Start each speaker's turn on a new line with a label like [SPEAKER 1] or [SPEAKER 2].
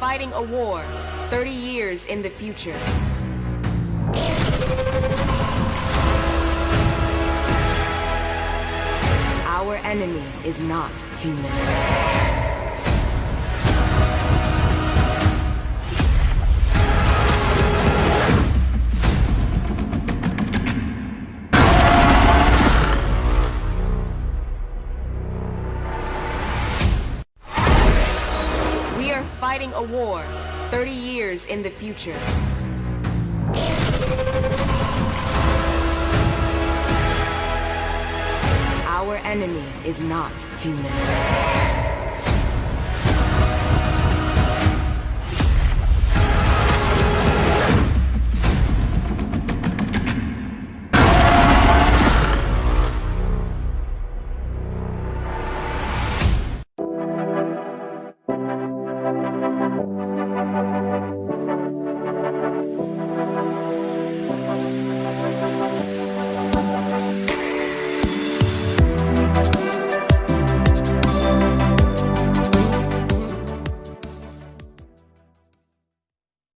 [SPEAKER 1] fighting a war 30 years in the future. Our enemy is not human. Fighting a war 30 years in the future. Our enemy is not human.